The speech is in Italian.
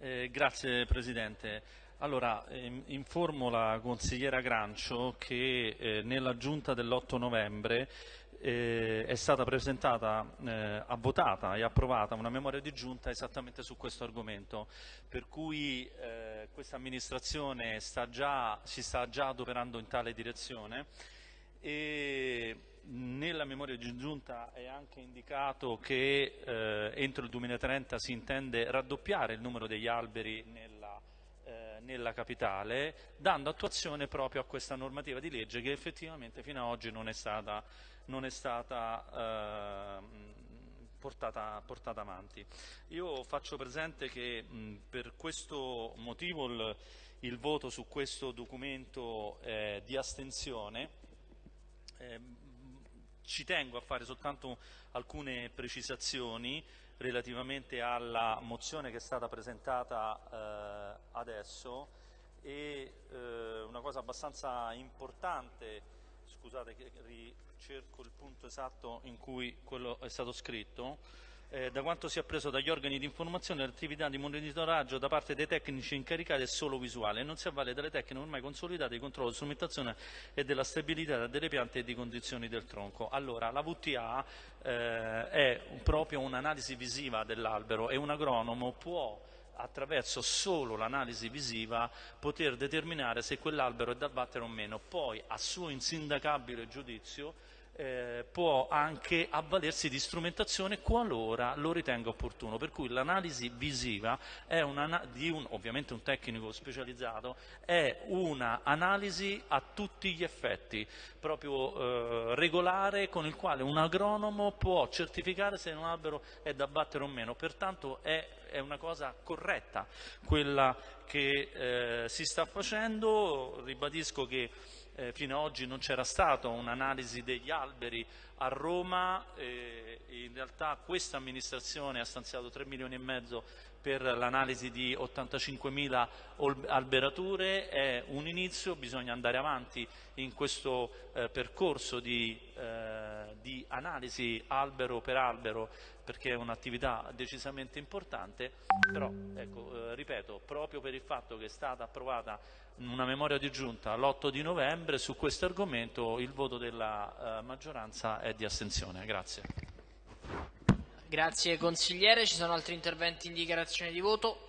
Eh, grazie Presidente. Allora, ehm, informo la consigliera Grancio che eh, nella giunta dell'8 novembre eh, è stata presentata, eh, votata e approvata una memoria di giunta esattamente su questo argomento, per cui eh, questa amministrazione sta già, si sta già adoperando in tale direzione e nella memoria di giunta è anche indicato che eh, entro il 2030 si intende raddoppiare il numero degli alberi nella, eh, nella, capitale, dando attuazione proprio a questa normativa di legge che effettivamente fino ad oggi non è stata, non è stata eh, portata, portata, avanti. Io faccio presente che mh, per questo motivo il, il, voto su questo documento è di astensione. Eh, ci tengo a fare soltanto alcune precisazioni relativamente alla mozione che è stata presentata eh, adesso. E eh, una cosa abbastanza importante, scusate che ricerco il punto esatto in cui quello è stato scritto, eh, da quanto si è preso dagli organi di informazione l'attività di monitoraggio da parte dei tecnici incaricati è solo visuale e non si avvale delle tecniche ormai consolidate di controllo, strumentazione e della stabilità delle piante e di condizioni del tronco. Allora, la VTA eh, è proprio un'analisi visiva dell'albero e un agronomo può attraverso solo l'analisi visiva poter determinare se quell'albero è da abbattere o meno. Poi, a suo insindacabile giudizio, eh, può anche avvalersi di strumentazione qualora lo ritenga opportuno, per cui l'analisi visiva è di un, ovviamente un tecnico specializzato, è un'analisi a tutti gli effetti, proprio eh, regolare con il quale un agronomo può certificare se un albero è da battere o meno, pertanto è, è una cosa corretta quella che eh, si sta facendo, ribadisco che eh, fino ad oggi non c'era stata un'analisi degli alberi a Roma, eh, in realtà questa amministrazione ha stanziato 3 milioni e mezzo per l'analisi di 85.000 alberature, è un inizio, bisogna andare avanti in questo eh, percorso di, eh, di analisi albero per albero perché è un'attività decisamente importante, però ecco, eh, ripeto, proprio per il fatto che è stata approvata una memoria di giunta l'8 di novembre su questo argomento il voto della eh, maggioranza è di astensione. Grazie. Grazie consigliere, ci sono altri interventi in dichiarazione di voto?